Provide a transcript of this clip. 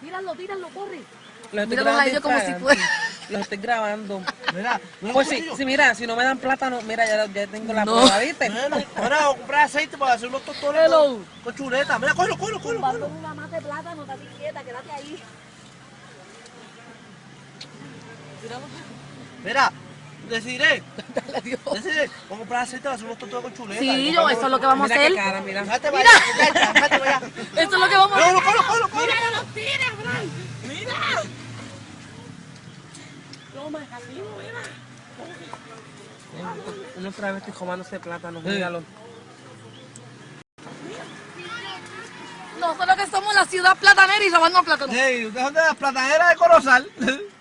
Tíralo, tíralo, corre. Los estoy Míralo grabando a ellos como si fuera. Los estoy grabando. Mira, mira Pues sí, sí, mira, si no me dan plátano, mira, ya, ya tengo la No. prueba, ¿viste? Ahora vamos a comprar aceite para hacer unos tostones con, con chuleta. Mira, cógelo, cógelo, cógelo. Cógelo. una mata de plátano, estate quieta, quédate ahí. Mira, decidiré, decidiré. Vamos a comprar aceite para hacer unos tostones con chuleta. Sí, yo, eso es lo que vamos a Mira hacer. cara, mira. Déjate vaya, vaya. Eso es lo que vamos a hacer. No, no, cógelo, cógelo, cógelo. no los tires, Brian. Uno otra vez estoy comándose plátano, míralo. Nosotros que somos la ciudad platanera y robando plátanos. Hey, ¿ustedes son de las plataneras de Corozal?